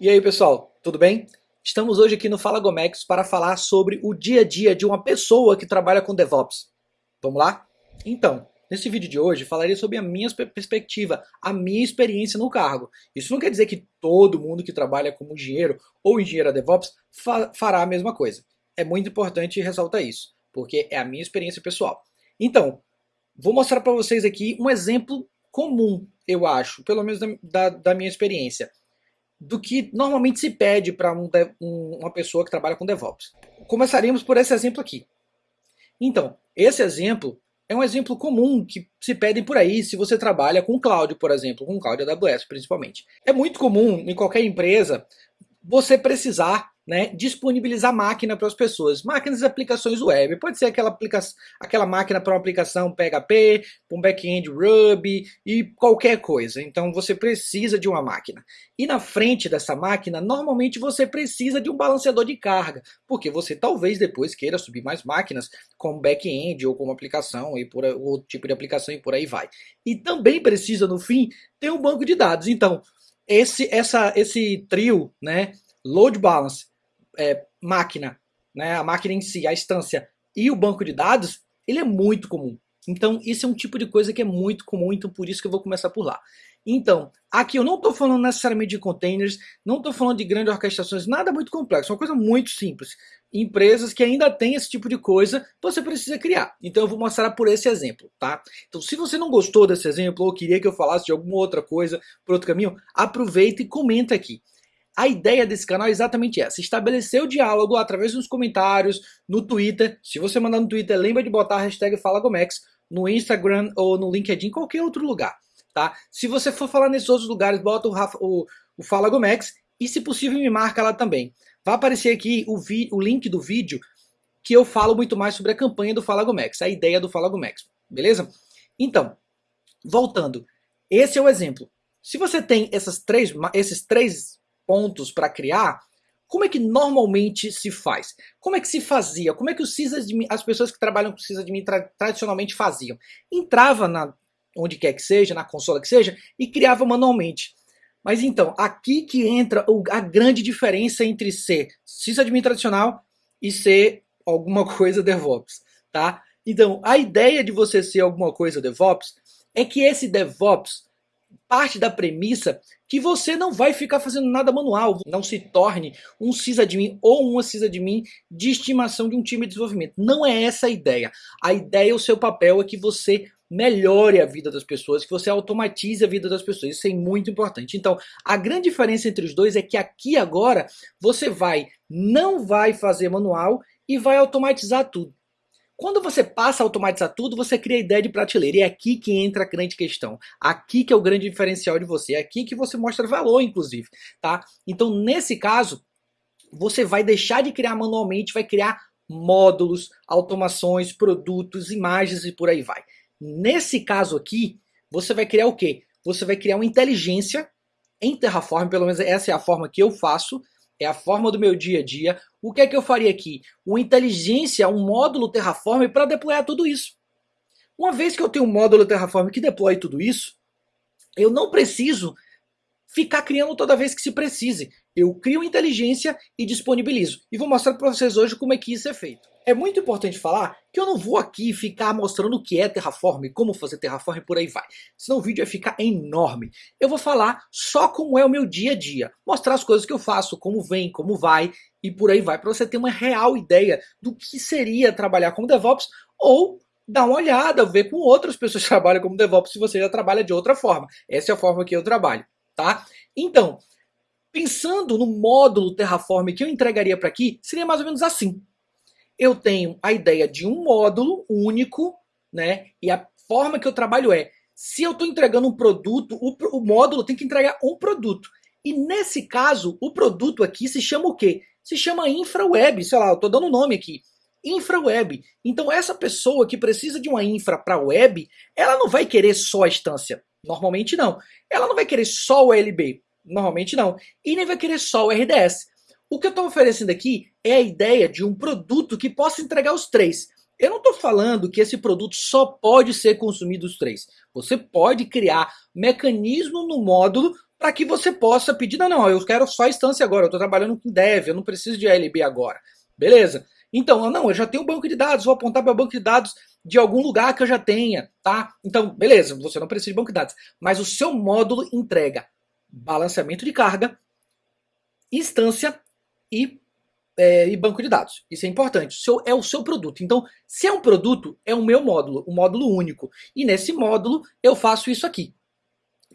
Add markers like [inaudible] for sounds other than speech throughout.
E aí pessoal, tudo bem? Estamos hoje aqui no Fala Gomex para falar sobre o dia a dia de uma pessoa que trabalha com DevOps. Vamos lá? Então, nesse vídeo de hoje falarei sobre a minha perspectiva, a minha experiência no cargo. Isso não quer dizer que todo mundo que trabalha como engenheiro ou engenheiro DevOps fa fará a mesma coisa. É muito importante ressaltar isso, porque é a minha experiência pessoal. Então, vou mostrar para vocês aqui um exemplo comum, eu acho, pelo menos da, da, da minha experiência do que normalmente se pede para um, um, uma pessoa que trabalha com DevOps. Começaríamos por esse exemplo aqui. Então, esse exemplo é um exemplo comum que se pedem por aí se você trabalha com cloud, por exemplo, com cloud AWS principalmente. É muito comum em qualquer empresa você precisar né, disponibilizar máquina para as pessoas. Máquinas e aplicações web. Pode ser aquela, aplica aquela máquina para uma aplicação PHP, um back-end Ruby e qualquer coisa. Então você precisa de uma máquina. E na frente dessa máquina, normalmente você precisa de um balanceador de carga, porque você talvez depois queira subir mais máquinas como back-end ou como aplicação e por outro tipo de aplicação e por aí vai. E também precisa no fim ter um banco de dados. Então esse essa esse trio, né, load balance é, máquina, né, a máquina em si, a instância e o banco de dados, ele é muito comum. Então, isso é um tipo de coisa que é muito comum, então por isso que eu vou começar por lá. Então, aqui eu não estou falando necessariamente de containers, não estou falando de grandes orquestrações, nada muito complexo, é uma coisa muito simples. Empresas que ainda têm esse tipo de coisa, você precisa criar. Então eu vou mostrar por esse exemplo, tá? Então se você não gostou desse exemplo ou queria que eu falasse de alguma outra coisa por outro caminho, aproveita e comenta aqui. A ideia desse canal é exatamente essa, estabelecer o diálogo através dos comentários, no Twitter, se você mandar no Twitter, lembra de botar a hashtag FalaGomex, no Instagram ou no LinkedIn, qualquer outro lugar, tá? Se você for falar nesses outros lugares, bota o, Rafa, o, o Fala Gomex e se possível me marca lá também. Vai aparecer aqui o, vi, o link do vídeo que eu falo muito mais sobre a campanha do Fala Gomex, a ideia do Fala Gomex, beleza? Então, voltando, esse é o exemplo. Se você tem essas três, esses três pontos para criar, como é que normalmente se faz? Como é que se fazia? Como é que os sysadmin, as pessoas que trabalham com sysadmin tra tradicionalmente faziam? Entrava na onde quer que seja, na consola que seja, e criava manualmente. Mas então, aqui que entra a grande diferença entre ser sysadmin tradicional e ser alguma [laughs] coisa DevOps, tá? Então, a ideia de você ser alguma coisa DevOps é que esse DevOps parte da premissa que você não vai ficar fazendo nada manual, não se torne um sysadmin ou uma sysadmin de estimação de um time de desenvolvimento. Não é essa a ideia. A ideia, o seu papel é que você melhore a vida das pessoas, que você automatize a vida das pessoas. Isso é muito importante. Então, a grande diferença entre os dois é que aqui agora você vai, não vai fazer manual e vai automatizar tudo. Quando você passa a automatizar tudo, você cria a ideia de prateleira. E é aqui que entra a grande questão. Aqui que é o grande diferencial de você. É aqui que você mostra valor, inclusive. Tá? Então, nesse caso, você vai deixar de criar manualmente, vai criar módulos, automações, produtos, imagens e por aí vai. Nesse caso aqui, você vai criar o quê? Você vai criar uma inteligência em Terraform, pelo menos essa é a forma que eu faço, é a forma do meu dia a dia. O que é que eu faria aqui? Uma inteligência, um módulo Terraform para deployar tudo isso. Uma vez que eu tenho um módulo Terraform que deploy tudo isso, eu não preciso ficar criando toda vez que se precise. Eu crio inteligência e disponibilizo. E vou mostrar para vocês hoje como é que isso é feito. É muito importante falar que eu não vou aqui ficar mostrando o que é Terraform, como fazer Terraform e por aí vai. Senão o vídeo vai ficar enorme. Eu vou falar só como é o meu dia a dia. Mostrar as coisas que eu faço, como vem, como vai e por aí vai. Para você ter uma real ideia do que seria trabalhar como DevOps ou dar uma olhada, ver com outras pessoas que [laughs] trabalham como DevOps se você já trabalha de outra forma. Essa é a forma que eu trabalho, tá? Então, pensando no módulo Terraform que eu entregaria para aqui, seria mais ou menos assim eu tenho a ideia de um módulo único, né? E a forma que eu trabalho é, se eu estou entregando um produto, o, o, módulo tem que entregar um produto. E nesse caso, o produto aqui se chama o quê? Se chama InfraWeb, sei lá, eu estou dando um nome aqui. InfraWeb. Então essa pessoa que precisa de uma infra para web, ela não vai querer só a instância. Normalmente não. Ela não vai querer só o LB. Normalmente não. E nem vai querer só o RDS. O que eu estou oferecendo aqui é a ideia de um produto que possa entregar os três. Eu não estou falando que esse produto só pode ser consumido os três. Você pode criar mecanismo no módulo para que você possa pedir, não, não, eu quero só instância agora, eu estou trabalhando com dev, eu não preciso de ALB agora. Beleza? Então, não, eu já tenho um banco de dados, vou apontar para o banco de dados de algum lugar que eu já tenha, tá? Então, beleza, você não precisa de banco de dados, mas o seu módulo entrega balanceamento de carga, instância e, é, e banco de dados. Isso é importante. Seu, é o seu produto. Então, se é um produto, é o meu módulo, o um módulo único. E nesse módulo eu faço isso aqui.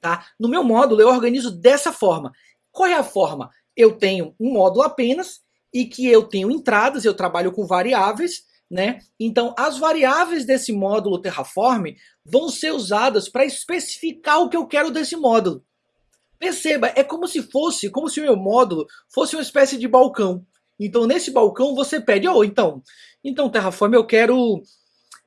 Tá? No meu módulo eu organizo dessa forma. Qual é a forma? Eu tenho um módulo apenas e que eu tenho entradas, eu trabalho com variáveis, né? Então, as variáveis desse módulo Terraform vão ser usadas para especificar o que eu quero desse módulo. Perceba, é como se fosse, como se o meu módulo fosse uma espécie de balcão. Então, nesse balcão você pede, oh, então, então Terraform, eu quero,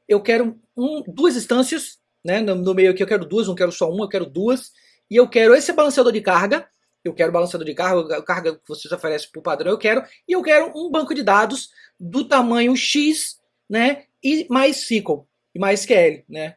eu quero um, duas instâncias, né? No, no, meio aqui eu quero duas, não quero só uma, eu quero duas. E eu quero esse balanceador de carga, eu quero balanceador de carga, carga que vocês oferecem por padrão, eu quero. E eu quero um banco de dados do tamanho X, né? E mais SQL, e mais SQL, né?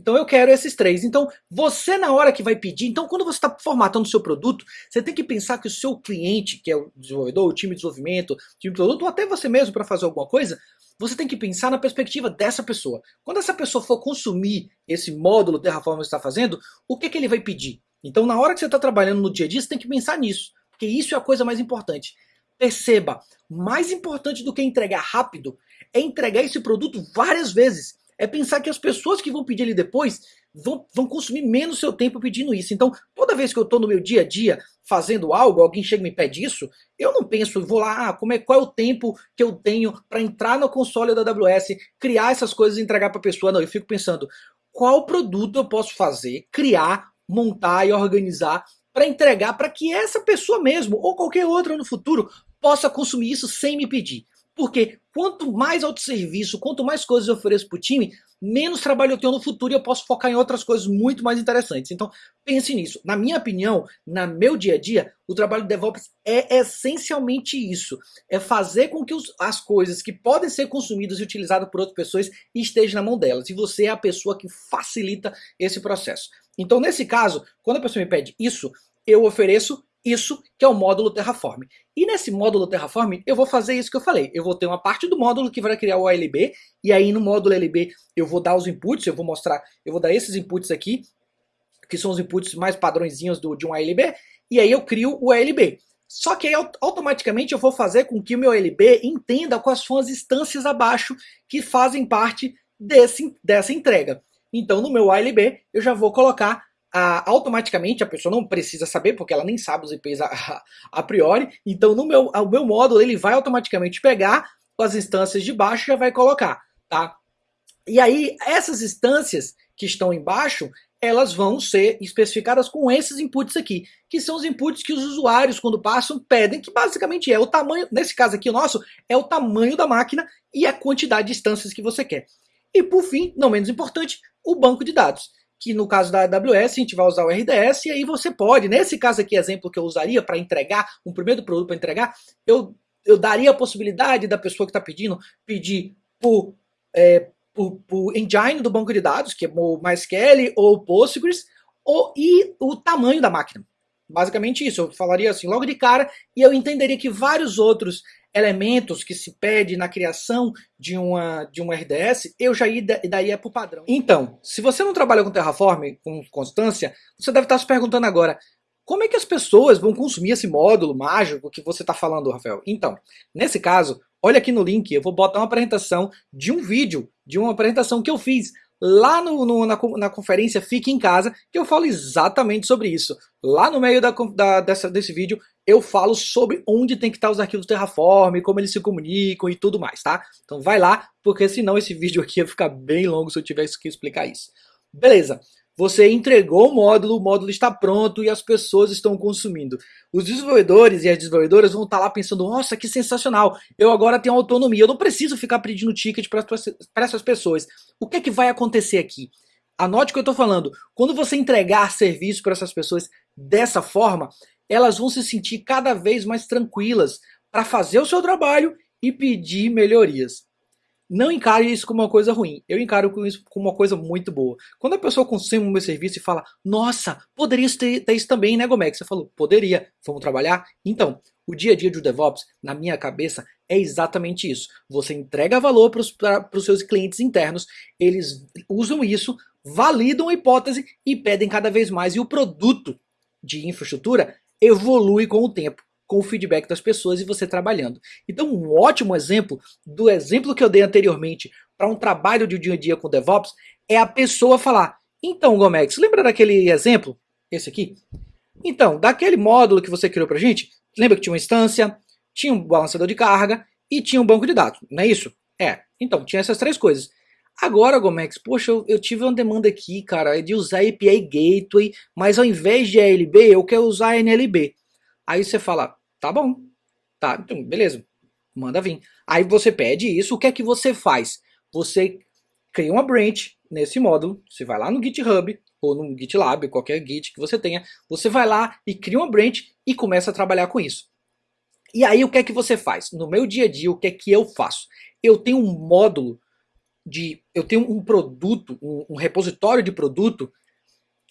Então eu quero esses três. Então você na hora que vai pedir, então quando você está formatando o seu produto, você tem que pensar que o seu cliente, que é o desenvolvedor, o time de desenvolvimento, o time de produto, ou até você mesmo para fazer alguma coisa, você tem que pensar na perspectiva dessa pessoa. Quando essa pessoa for consumir esse módulo Terraform que você está fazendo, o que, que ele vai pedir? Então na hora que você está trabalhando no dia a dia, você tem que pensar nisso, porque isso é a coisa mais importante. Perceba, mais importante do que entregar rápido é entregar esse produto várias vezes é pensar que as pessoas que vão pedir ele depois vão, vão consumir menos seu tempo pedindo isso. Então, toda vez que eu estou no meu dia a dia fazendo algo, alguém chega e me pede isso, eu não penso, vou lá, ah, como é, qual é o tempo que eu tenho para entrar no console da AWS, criar essas coisas e entregar para a pessoa. Não, eu fico pensando, qual produto eu posso fazer, criar, montar e organizar para entregar para que essa pessoa mesmo, ou qualquer outra no futuro, possa consumir isso sem me pedir. Porque quanto mais autosserviço, quanto mais coisas eu ofereço para o time, menos trabalho eu tenho no futuro e eu posso focar em outras coisas muito mais interessantes. Então, pense nisso. Na minha opinião, na meu dia a dia, o trabalho do DevOps é essencialmente isso. É fazer com que os, as coisas que podem ser consumidas e utilizadas por outras pessoas estejam na mão delas. E você é a pessoa que facilita esse processo. Então, nesse caso, quando a pessoa me pede isso, eu ofereço isso que é o módulo Terraform. E nesse módulo Terraform, eu vou fazer isso que eu falei. Eu vou ter uma parte do módulo que vai criar o ALB, e aí no módulo ALB eu vou dar os inputs, eu vou mostrar, eu vou dar esses inputs aqui, que são os inputs mais padrõezinhos do, de um ALB, e aí eu crio o ALB. Só que aí automaticamente eu vou fazer com que o meu ALB entenda quais são as instâncias abaixo que fazem parte desse, dessa entrega. Então no meu ALB eu já vou colocar a, automaticamente a pessoa não precisa saber, porque ela nem sabe os IPs a, a, [laughs] a priori, então no meu, o meu módulo ele vai automaticamente pegar as instâncias de baixo e já vai colocar, tá? E aí essas instâncias que estão embaixo, elas vão ser especificadas com esses inputs aqui, que são os inputs que os usuários, quando passam, pedem, que basicamente é o tamanho, nesse caso aqui o nosso, é o tamanho da máquina e a quantidade de instâncias que você quer. E por fim, não menos importante, o banco de dados que no caso da AWS a gente vai usar o RDS e aí você pode, nesse caso aqui, exemplo que eu usaria para entregar, um primeiro produto para entregar, eu, eu daria a possibilidade da pessoa que está pedindo, pedir por, é, por, por, engine do banco de dados, que é o MySQL ou Postgres, ou, e o tamanho da máquina. Basicamente isso, eu falaria assim logo de cara e eu entenderia que vários outros elementos que se pede na criação de uma, de um RDS, eu já daria para o padrão. Então, se você não trabalha com Terraform com constância, você deve estar se perguntando agora, como é que as pessoas vão consumir esse módulo mágico que você está falando, Rafael? Então, nesse caso, olha aqui no link, eu vou botar uma apresentação de um vídeo, de uma apresentação que eu fiz lá no, no, na, na, conferência Fique em Casa, que eu falo exatamente sobre isso. Lá no meio da, da, dessa, desse vídeo, eu falo sobre onde tem que estar os arquivos Terraform, como eles se comunicam e tudo mais, tá? Então vai lá, porque senão esse [laughs] vídeo aqui ia ficar bem longo se eu tivesse que explicar isso. Beleza. Você entregou o módulo, o módulo está pronto e as pessoas estão consumindo. Os desenvolvedores e as desenvolvedoras vão estar lá pensando, nossa, que sensacional, eu agora tenho autonomia, eu não preciso ficar pedindo ticket para essas pessoas. O que é que vai acontecer aqui? Anote o que eu estou falando. Quando você entregar serviço para essas pessoas dessa forma, elas vão se sentir cada vez mais tranquilas para fazer o seu trabalho e pedir melhorias. não encare isso como uma coisa ruim. Eu encaro isso como uma coisa muito boa. Quando a pessoa consome o meu serviço e fala, nossa, poderia ter, ter isso também, né, Gomex? Você falou, poderia, vamos trabalhar? Então, o dia a dia do DevOps, na minha cabeça, é exatamente isso. Você entrega valor para os seus clientes internos, eles usam isso, validam a hipótese e pedem cada vez mais. E o produto de infraestrutura evolui com o tempo com o feedback das pessoas e você trabalhando. Então, um ótimo exemplo do exemplo que eu dei anteriormente para um trabalho de dia a dia com DevOps é a pessoa falar: Então, Gomex, lembra daquele exemplo? Esse aqui? Então, daquele módulo que você criou para gente, lembra que tinha uma instância, tinha um balanceador de carga e tinha um banco de dados, não é isso? É. Então, tinha essas três coisas. Agora, Gomex, poxa, eu, eu, tive uma demanda aqui, cara, de usar API Gateway, mas ao invés de ALB, eu quero usar NLB. Aí você fala, Tá bom. Tá, então, beleza. Manda vir. Aí você pede isso, o que é que você faz? Você cria uma branch nesse módulo, você vai lá no GitHub ou no GitLab, qualquer Git que você tenha, você vai lá e cria uma branch e começa a trabalhar com isso. E aí o que é que você faz? No meu dia a dia, o que é que eu faço? Eu tenho um módulo de, eu tenho um produto, um, um repositório de produto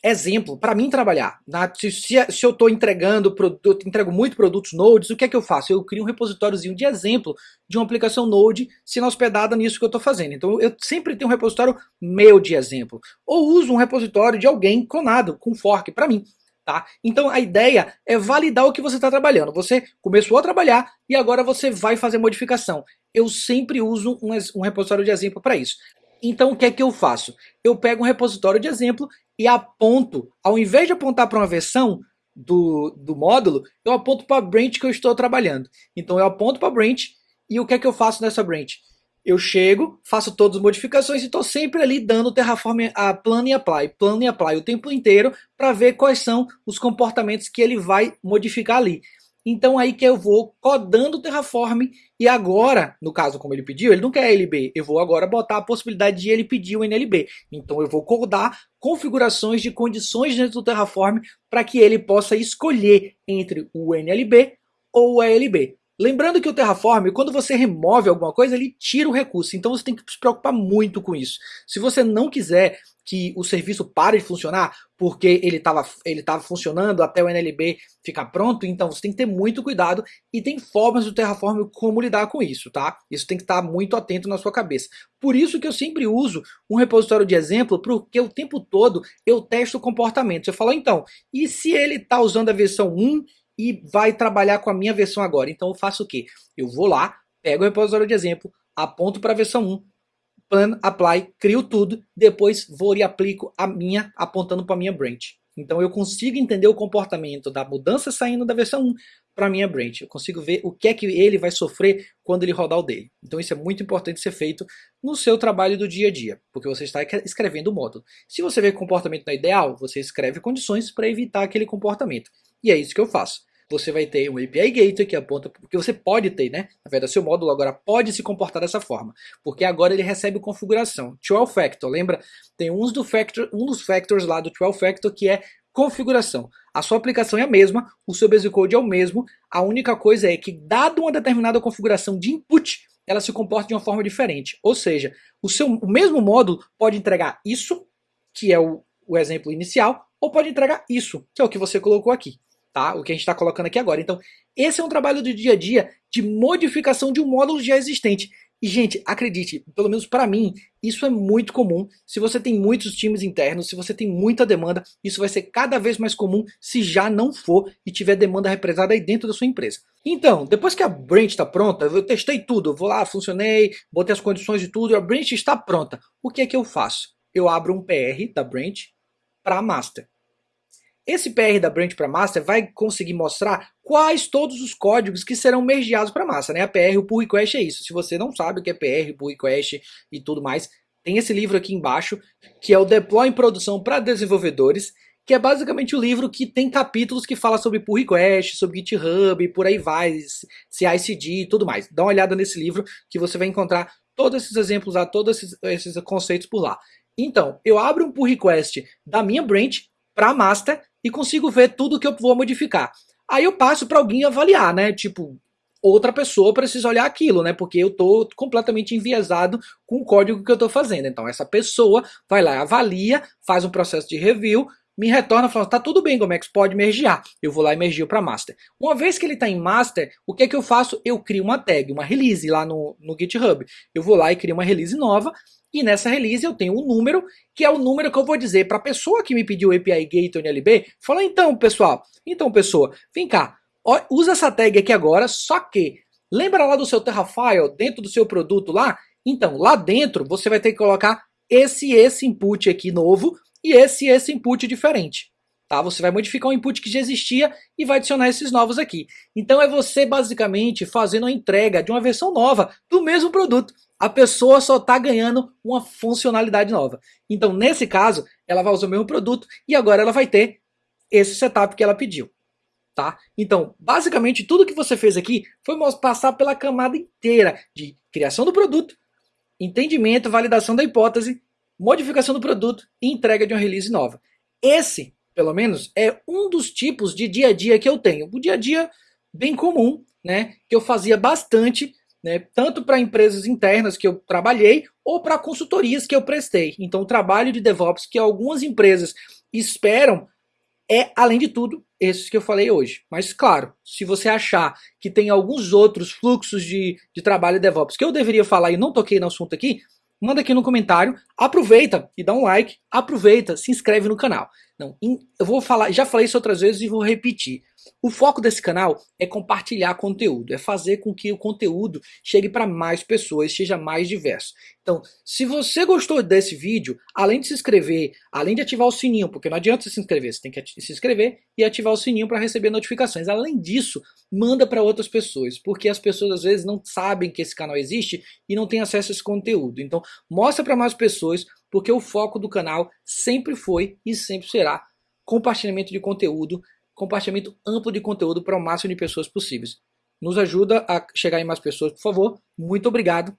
exemplo para mim trabalhar. Na, se, se, se, eu estou entregando produto, entrego muito produtos Nodes, o que é que eu faço? Eu crio um repositóriozinho de exemplo de uma aplicação Node sendo hospedada nisso que eu estou fazendo. Então eu sempre tenho um repositório meu de exemplo. Ou uso um repositório de alguém clonado, com fork, para mim. Tá? Então a ideia é validar o que você está trabalhando. Você começou a trabalhar e agora você vai fazer modificação. Eu sempre uso um, um repositório de exemplo para isso. Então o que é que eu faço? Eu pego um repositório de exemplo e aponto, ao invés de apontar para uma versão do, do módulo, eu aponto para a branch que eu estou trabalhando. Então eu aponto para a branch e o que é que eu faço nessa branch? Eu chego, faço todas as modificações e estou sempre ali dando Terraform a plano e apply, plano e apply o tempo inteiro para ver quais são os comportamentos que ele vai modificar ali. Então aí que eu vou codando o Terraform e agora, no caso como ele pediu, ele não quer LB, eu vou agora botar a possibilidade de ele pedir o NLB. Então eu vou codar configurações de condições dentro do Terraform para que ele possa escolher entre o NLB ou o ALB. Lembrando que o Terraform, quando você remove alguma coisa, ele tira o recurso, então você tem que se preocupar muito com isso. Se você não quiser que o serviço pare de funcionar porque ele estava ele tava funcionando até o NLB ficar pronto, então você tem que ter muito cuidado e tem formas do Terraform como lidar com isso, tá? Isso tem que estar muito atento na sua cabeça. Por isso que eu sempre uso um repositório de exemplo, porque o tempo todo eu testo o comportamento. Você fala, então, e se ele está usando a versão 1 e vai trabalhar com a minha versão agora? Então eu faço o quê? Eu vou lá, pego o repositório de exemplo, aponto para a versão 1, plan, apply, crio tudo, depois vou e aplico a minha, apontando para a minha branch. Então eu consigo entender o comportamento da mudança saindo da versão 1 para a minha branch. Eu consigo ver o que é que ele vai sofrer quando ele rodar o dele. Então isso é muito importante ser feito no seu trabalho do dia a dia, porque você está escrevendo o módulo. Se você vê que o comportamento não é ideal, você escreve condições para evitar aquele comportamento. E é isso que eu faço você vai ter um API Gateway que aponta, porque você pode ter, né? Na verdade, seu módulo agora pode se comportar dessa forma, porque agora ele recebe configuração. 12 Factor, lembra? Tem uns do factor, um dos factors lá do 12 Factor que é configuração. A sua aplicação é a mesma, o seu basic code é o mesmo, a única coisa é que, dado uma determinada configuração de input, ela se comporta de uma forma diferente. Ou seja, o, seu, o mesmo módulo pode entregar isso, que é o, o exemplo inicial, ou pode entregar isso, que é o que você colocou aqui tá? O que a gente está colocando aqui agora. Então, esse é um trabalho do dia a dia de modificação de um módulo já existente. E, gente, acredite, pelo menos para mim, isso é muito comum. Se você tem muitos times internos, se você tem muita demanda, isso vai ser cada vez mais comum se já não for e tiver demanda represada aí dentro da sua empresa. Então, depois que a branch está pronta, eu testei tudo, eu vou lá, funcionei, botei as condições de tudo, a branch está pronta. O que é que eu faço? Eu abro um PR da branch para master. Esse PR da branch para master vai conseguir mostrar quais todos os códigos que serão mergeados para master, né? A PR, o pull request é isso. Se você não sabe o que é PR, pull request e tudo mais, tem esse livro aqui embaixo, que é o Deploy em Produção para Desenvolvedores, que é basicamente o livro que tem capítulos que fala sobre pull request, sobre GitHub, por aí vai, CI/CD e tudo mais. Dá uma olhada nesse livro que você vai encontrar todos esses exemplos lá, todos esses, esses conceitos por lá. Então, eu abro um pull request da minha branch para master e consigo ver tudo que eu vou modificar. Aí eu passo para alguém avaliar, né? Tipo, outra pessoa precisa olhar aquilo, né? Porque eu tô completamente enviesado com o código que eu tô fazendo. Então essa pessoa vai lá, avalia, faz um processo de review, me retorna falando, tá tudo bem, Gomex, pode mergear. Eu vou lá e mergio para master. Uma vez que ele está em master, o que é que eu faço? Eu crio uma tag, uma release lá no, no GitHub. Eu vou lá e crio uma release nova, e nessa release eu tenho um número, que é o número que eu vou dizer para a pessoa que me pediu o API Gateway NLB, fala, então, pessoal, então, pessoa, vem cá, ó, usa essa tag aqui agora, só que, lembra lá do seu Terrafile, dentro do seu produto lá? Então, lá dentro, você vai ter que colocar esse esse input aqui novo, e esse esse input diferente. Tá? Você vai modificar um input que já existia e vai adicionar esses novos aqui. Então é você basicamente fazendo a entrega de uma versão nova do mesmo produto. A pessoa só está ganhando uma funcionalidade nova. Então nesse caso, ela vai usar o mesmo produto e agora ela vai ter esse setup que ela pediu. Tá? Então, basicamente, tudo que você fez aqui foi passar pela camada inteira de criação do produto, entendimento, validação da hipótese modificação do produto e entrega de uma release nova. Esse, pelo menos, é um dos tipos de dia a dia que eu tenho. O dia a dia bem comum, né, que eu fazia bastante, né, tanto para empresas internas que eu trabalhei ou para consultorias que eu prestei. Então, o trabalho de DevOps que algumas empresas esperam é, além de tudo, esses que eu falei hoje. Mas, claro, se você achar que tem alguns outros fluxos de, de trabalho DevOps que eu deveria falar e não toquei no assunto aqui, manda aqui no comentário, aproveita e dá um like, aproveita, se inscreve no canal. Não, eu vou falar, já falei isso outras vezes e vou repetir. O foco desse canal é compartilhar conteúdo, é fazer com que o conteúdo chegue para mais pessoas, seja mais diverso. Então, se você gostou desse vídeo, além de se inscrever, além de ativar o sininho, porque não adianta você se inscrever, você tem que se inscrever e ativar o sininho para receber notificações. Além disso, manda para outras pessoas, porque as pessoas às vezes não sabem que esse canal existe e não têm acesso a esse conteúdo. Então, mostra para mais pessoas, porque o foco do canal sempre foi e sempre será compartilhamento de conteúdo, compartilhamento amplo de conteúdo para o máximo de pessoas possíveis. Nos ajuda a chegar em mais pessoas, por favor. Muito obrigado